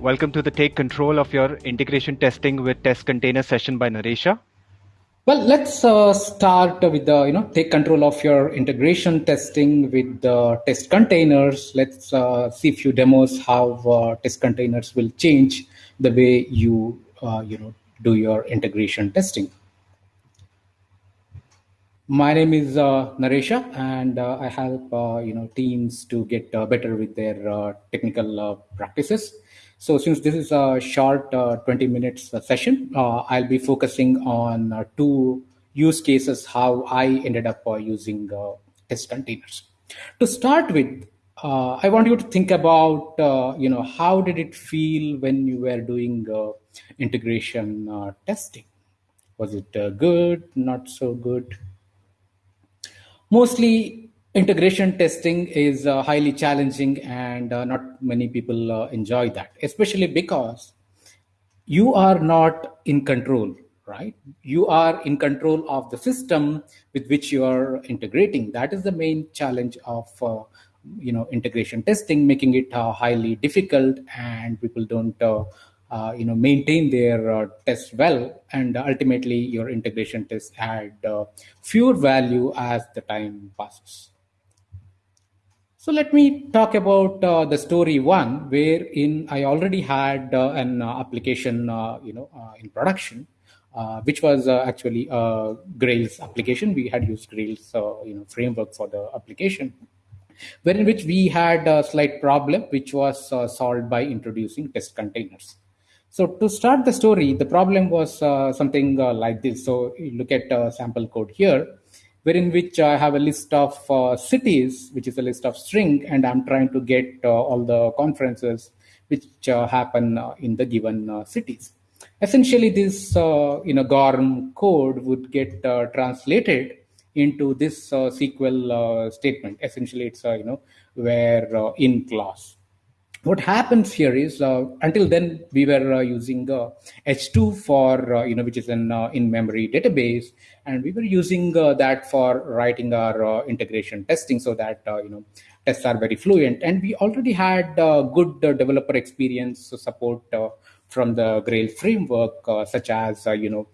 Welcome to the Take Control of Your Integration Testing with Test Container session by Naresha. Well, let's uh, start with the, you know, take control of your integration testing with the test containers. Let's uh, see a few demos how uh, test containers will change the way you, uh, you know, do your integration testing. My name is uh, Naresha, and uh, I help uh, you know teams to get uh, better with their uh, technical uh, practices. So since this is a short uh, 20 minutes uh, session, uh, I'll be focusing on two use cases how I ended up using test containers. To start with, I want you to think about you know how did it feel when you were doing integration testing? Was it good? Not so good? mostly integration testing is uh, highly challenging and uh, not many people uh, enjoy that especially because you are not in control right? You are in control of the system with which you are integrating. That is the main challenge of uh, you know integration testing making it uh, highly difficult and people don't uh, you know maintain their tests well. And ultimately your integration tests add fewer value as the time passes so let me talk about uh, the story one wherein i already had uh, an uh, application you know in production which was actually grails application. We had used grails you know framework for the application wherein which we had a slight problem which was solved by introducing test containers. So to start the story, the problem was uh, something uh, like this. So you look at uh, sample code here, wherein which I have a list of uh, cities, which is a list of string, and I'm trying to get uh, all the conferences which uh, happen uh, in the given uh, cities. Essentially, this uh, you know GORM code would get translated into this SQL statement. Essentially, it's you know where in clause what happens here is uh, until then we were uh, using uh, H2 for uh, you know which is an uh, in-memory database, and we were using uh, that for writing our integration testing so that you know tests are very fluent. And we already had good developer experience support from the Grail framework, such as you know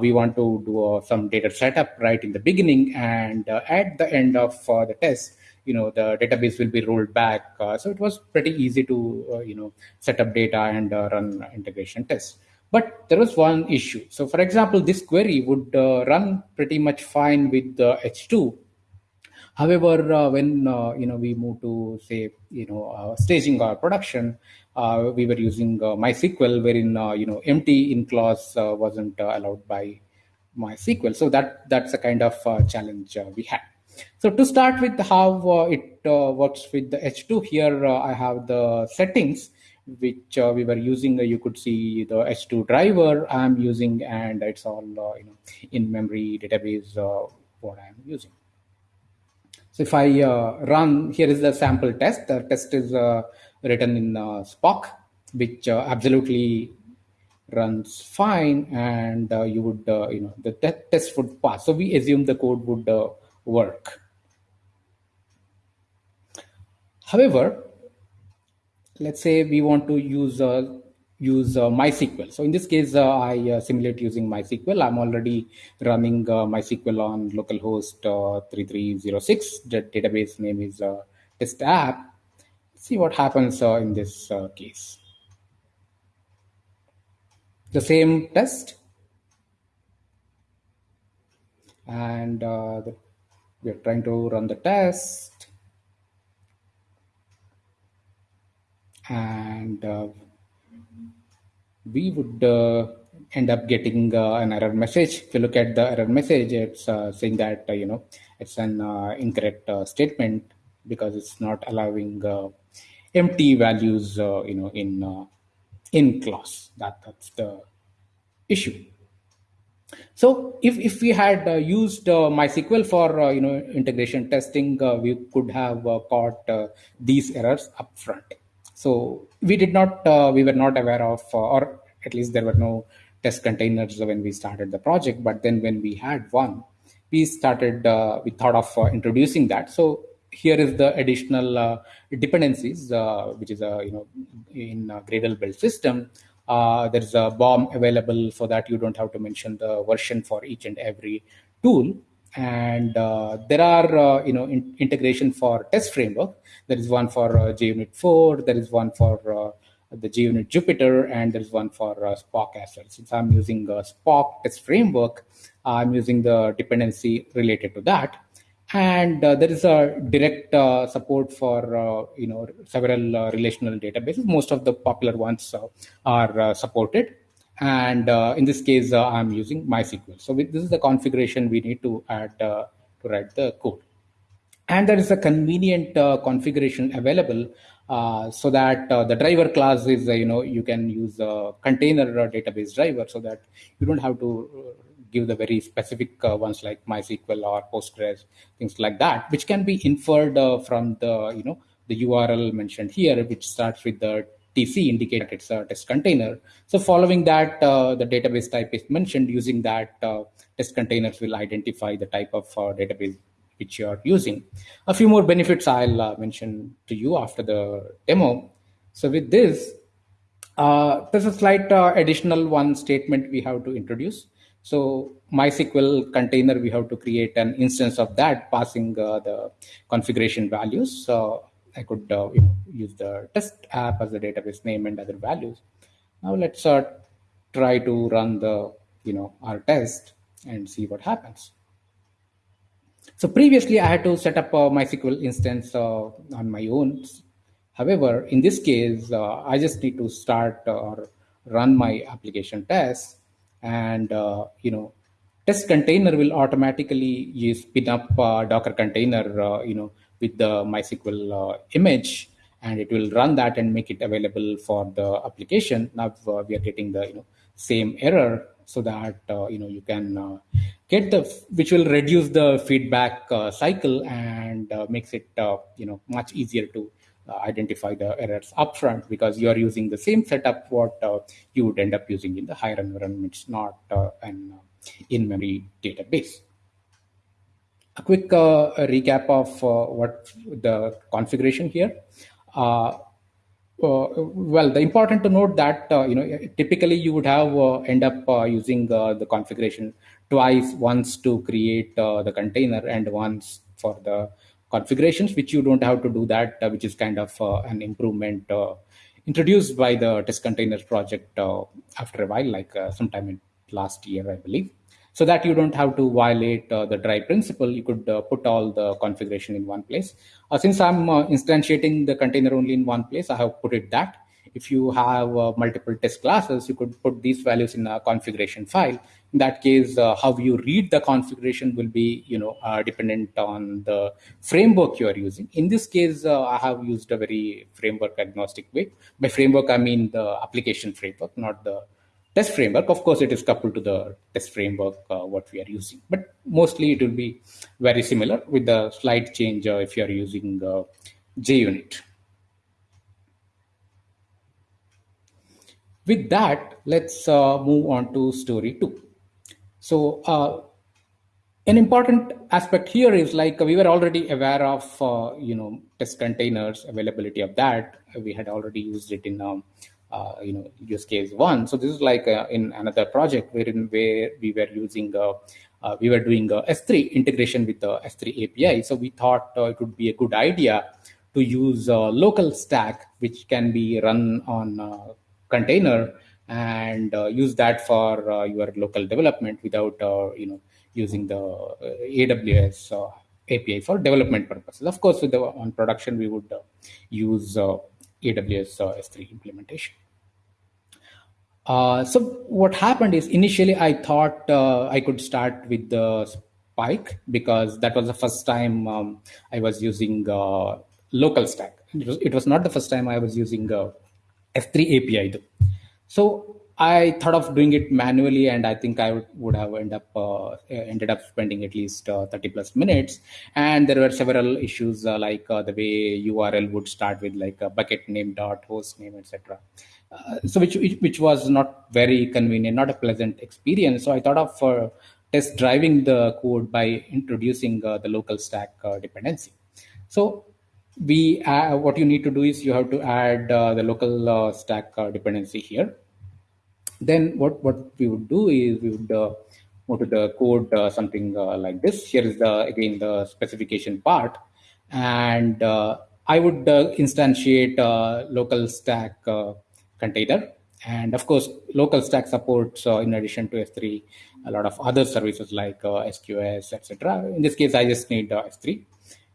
we want to do some data setup right in the beginning, and at the end of the test you know the database will be rolled back. Uh, so it was pretty easy to uh, you know set up data and uh, run integration tests. But there was one issue. So for example, this query would run pretty much fine with the H2 However, uh, when uh, you know we move to say you know uh, staging our production, we were using MySQL, wherein you know empty in clause wasn't allowed by MySQL. So that that's a kind of challenge we had. So to start with how uh, it uh, works with the H2 here, uh, I have the settings which uh, we were using. Uh, you could see the H2 driver I'm using, and it's all uh, you know in memory database what I'm using. So if I run, here is the sample test. The test is written in Spock, which absolutely runs fine, and you would you know the test would pass. So we assume the code would work. However, let's say we want to use uh, use uh, MySQL. So in this case, uh, I uh, simulate using MySQL. I'm already running uh, MySQL on localhost uh, 3306. The database name is test app. Let's see what happens in this case. The same test. And the we are trying to run the test. And uh, we would uh, end up getting uh, an error message. If you look at the error message it's uh, saying that uh, you know it's an uh, incorrect statement because it's not allowing empty values you know in in clause that that's the issue so if, if we had uh, used uh, MySQL for uh, you know integration testing, uh, we could have uh, caught uh, these errors upfront. So we did not, we were not aware of, or at least there were no test containers when we started the project. But then when we had one, we started, we thought of introducing that. So here is the additional dependencies, which is a you know in Gradle build system. Uh, there's a BOM available so that you don't have to mention the version for each and every tool. And uh, there are uh, you know in integration for test framework. There is one for JUnit 4. There is one for the JUnit Jupiter, and there's one for uh, Spock as well. Since I'm using Spock test framework, I'm using the dependency related to that and uh, there is a direct uh, support for uh, you know several uh, relational databases. Most of the popular ones uh, are uh, supported. And in this case i'm using mysql. So this is the configuration we need to add to write the code. And there is a convenient configuration available so that the driver class is you know you can use a container database driver so that you don't have to give the very specific uh, ones like MySQL or Postgres, things like that, which can be inferred uh, from the you know the URL mentioned here, which starts with the TC indicate it's a test container. So following that, uh, the database type is mentioned. Using that, uh, test containers will identify the type of uh, database which you are using. A few more benefits I'll uh, mention to you after the demo. So with this, there's a slight additional one statement we have to introduce. So MySQL container, we have to create an instance of that passing uh, the configuration values. So I could uh, use the test app as the database name and other values. Now let's uh, try to run the you know our test and see what happens. So previously I had to set up a MySQL instance uh, on my own. However, in this case, uh, I just need to start or run my application test and uh, you know test container will automatically spin up a docker container uh, you know with the mysql uh, image and it will run that and make it available for the application. Now uh, we are getting the you know same error so that uh, you know you can uh, get the which will reduce the feedback cycle and makes it you know much easier to identify the errors upfront because you are using the same setup what uh, you would end up using in the higher environments, not uh, an in-memory database. A quick recap of what the configuration here. Uh, well, the important to note that uh, you know typically you would have uh, end up using the configuration twice, once to create the container and once for the configurations, which you don't have to do that, uh, which is kind of uh, an improvement uh, introduced by the test containers project after a while, like sometime in last year, I believe. So that you don't have to violate the dry principle, you could put all the configuration in one place. since I'm instantiating the container only in one place, I have put it that if you have uh, multiple test classes, you could put these values in a configuration file. In that case, uh, how you read the configuration will be, you know, uh, dependent on the framework you are using. In this case, uh, I have used a very framework agnostic way. By framework, I mean the application framework, not the test framework. Of course, it is coupled to the test framework uh, what we are using, but mostly it will be very similar with the slight change uh, if you are using JUnit. With that, let's uh, move on to story two. So uh, an important aspect here is like we were already aware of, uh, you know, test containers, availability of that. We had already used it in, um, uh, you know, use case one. So this is like uh, in another project wherein where we were using, uh, we were doing S3 integration with the S3 API. So we thought it would be a good idea to use a local stack, which can be run on container and uh, use that for uh, your local development without uh, you know using the AWS API for development purposes. Of course, with the on production we would use AWS S3 implementation. Uh, so what happened is initially I thought uh, I could start with the Spike because that was the first time um, I was using uh, local stack. It was, it was, not the first time I was using S3 API though. So I thought of doing it manually, and I think I would have end up uh, ended up spending at least uh, 30 plus minutes. And there were several issues uh, like uh, the way URL would start with like a bucket name dot host name, etc. Uh, so which which was not very convenient, not a pleasant experience. So I thought of uh, test driving the code by introducing the local stack dependency. So we uh, what you need to do is you have to add uh, the local uh, stack uh, dependency here. Then what what we would do is we would uh, move to the code uh, something like this. Here is the again the specification part, and I would instantiate local stack container and of course, local stack supports, in addition to S3, a lot of other services like SQS, etc. In this case, I just need uh, S3.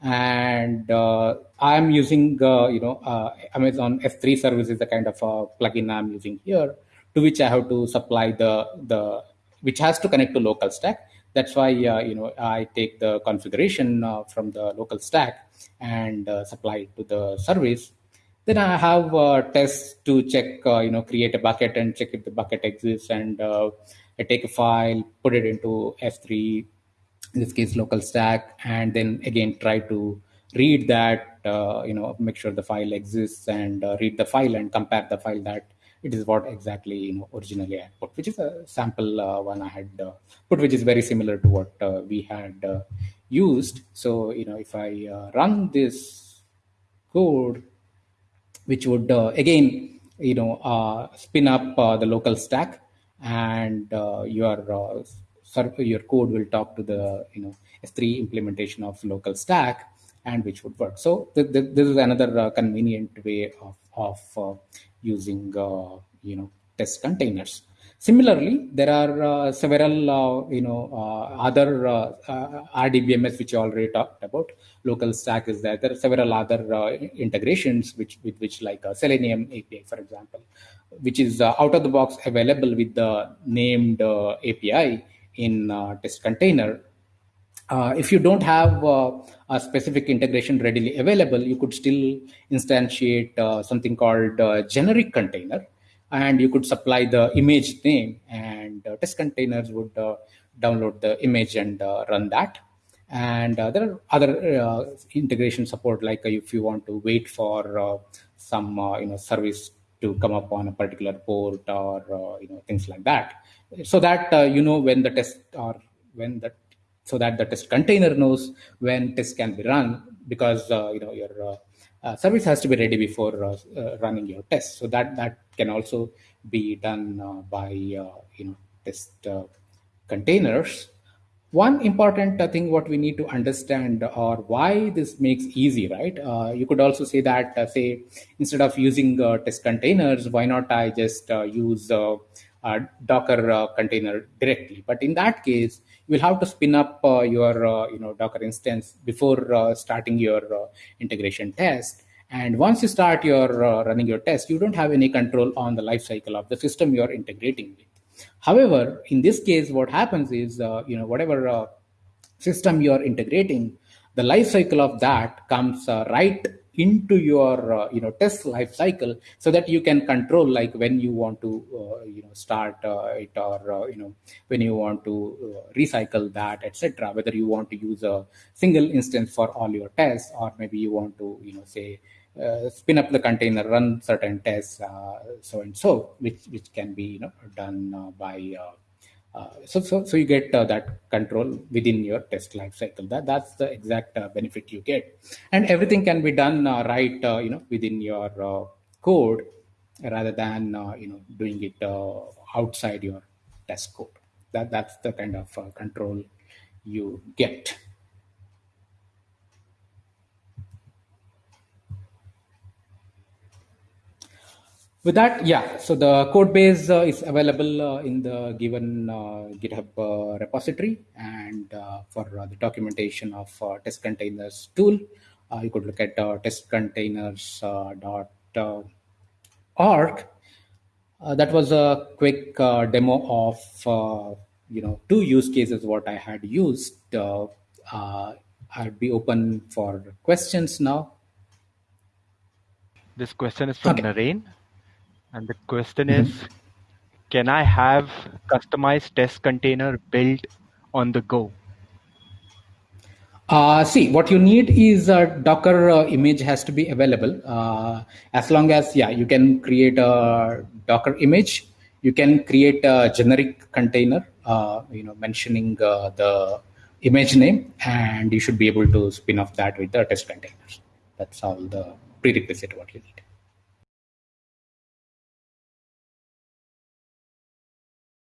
And uh, I'm using, uh, you know, uh, Amazon S3 service is the kind of plugin I'm using here, to which I have to supply the, the which has to connect to local stack. That's why, you know, I take the configuration from the local stack and supply it to the service then I have uh, tests to check, uh, you know, create a bucket and check if the bucket exists. And uh, I take a file, put it into S3, in this case, local stack, and then again try to read that, uh, you know, make sure the file exists and uh, read the file and compare the file that it is what exactly, you know, originally I put, which is a sample uh, one I had put, which is very similar to what we had used. So, you know, if I run this code, which would uh, again you know uh, spin up uh, the local stack and your your code will talk to the you know S3 implementation of local stack and which would work. So th th this is another uh, convenient way of, of uh, using uh, you know test containers. Similarly, there are uh, several, uh, you know, other RDBMS which you already talked about. Local stack is there. There are several other integrations which with which like Selenium API, for example, which is out of the box available with the named API in test container. if you don't have a specific integration readily available, you could still instantiate something called generic container, and you could supply the image name and uh, test containers would uh, download the image and uh, run that and uh, there are other uh, integration support like uh, if you want to wait for some you know service to come up on a particular port or you know things like that so that you know when the test or when the so that the test container knows when test can be run because you know your uh, service has to be ready before uh, uh, running your test. So that that can also be done uh, by uh, you know test uh, containers. One important uh, thing what we need to understand uh, or why this makes easy, right? Uh, you could also say that say instead of using test containers, why not I just use a Docker container directly? But in that case, you will have to spin up uh, your uh, you know Docker instance before uh, starting your integration test. And once you start your running your test, you don't have any control on the life cycle of the system you're integrating with. However, in this case, what happens is, you know, whatever system you're integrating, the life cycle of that comes uh, right into your uh, you know test life cycle so that you can control like when you want to uh, you know start uh, it or uh, you know when you want to uh, recycle that etc whether you want to use a single instance for all your tests or maybe you want to you know say uh, spin up the container run certain tests so and so which which can be you know done by uh, so, so, so you get uh, that control within your test life cycle. That that's the exact uh, benefit you get, and everything can be done uh, right, uh, you know, within your code, rather than you know doing it outside your test code. That that's the kind of control you get. With that yeah so the code base uh, is available uh, in the given uh, github uh, repository and uh, for uh, the documentation of test containers tool you could look at testcontainers.org that was a quick demo of you know two use cases what i had used i'd be open for questions now this question is from okay. Narain. And the question mm-hmm. is, can I have customized test container built on the go? Uh, see, what you need is a Docker uh, image has to be available. Uh, as long as, yeah, you can create a Docker image. You can create a generic container, uh, you know, mentioning uh, the image name, and you should be able to spin off that with the test containers. That's all the prerequisite what you need.